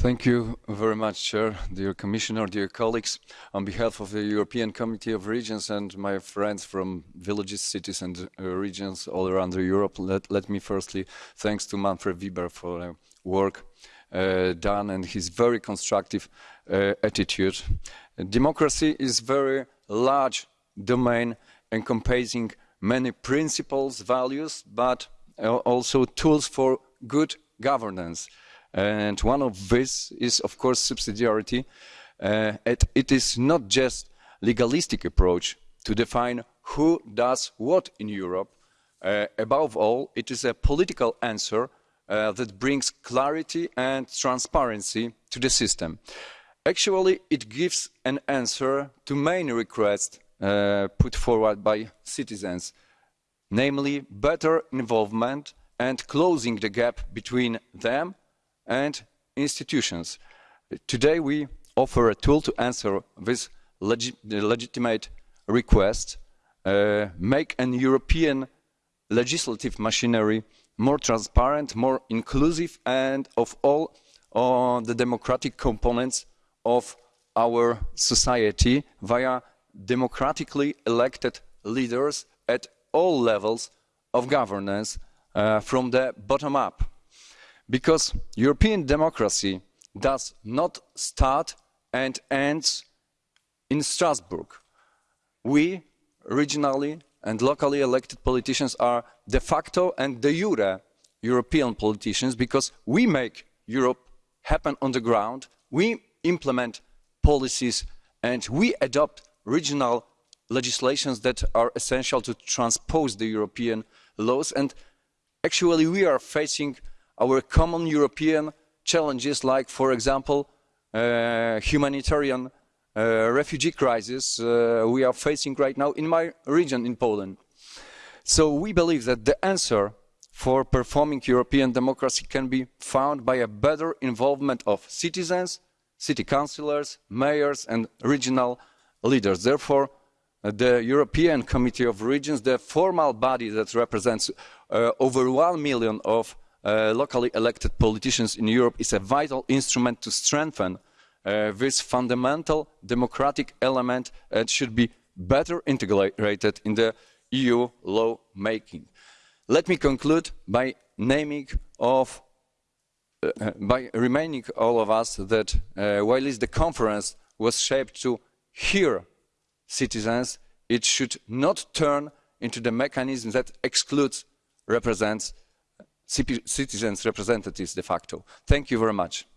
Thank you very much, Chair, dear Commissioner, dear colleagues. On behalf of the European Committee of Regions and my friends from villages, cities and uh, regions all around Europe, let, let me firstly thanks to Manfred Weber for uh, work uh, done and his very constructive uh, attitude. Democracy is very large domain encompassing many principles, values, but uh, also tools for good governance. And one of these is, of course, subsidiarity. Uh, it, it is not just legalistic approach to define who does what in Europe. Uh, above all, it is a political answer uh, that brings clarity and transparency to the system. Actually, it gives an answer to main requests uh, put forward by citizens, namely better involvement and closing the gap between them and institutions. Today we offer a tool to answer this legi legitimate request, uh, make an European legislative machinery more transparent, more inclusive, and of all uh, the democratic components of our society via democratically elected leaders at all levels of governance uh, from the bottom up because European democracy does not start and ends in Strasbourg. We, regionally and locally elected politicians, are de facto and de jure European politicians because we make Europe happen on the ground, we implement policies and we adopt regional legislations that are essential to transpose the European laws and actually we are facing our common European challenges like, for example, uh, humanitarian uh, refugee crisis uh, we are facing right now in my region in Poland. So we believe that the answer for performing European democracy can be found by a better involvement of citizens, city councillors, mayors and regional leaders. Therefore, the European Committee of Regions, the formal body that represents uh, over one million of uh, locally elected politicians in Europe is a vital instrument to strengthen uh, this fundamental democratic element and should be better integrated in the EU lawmaking. Let me conclude by naming of uh, by reminding all of us that uh, while the conference was shaped to hear citizens, it should not turn into the mechanism that excludes, represents citizens' representatives de facto. Thank you very much.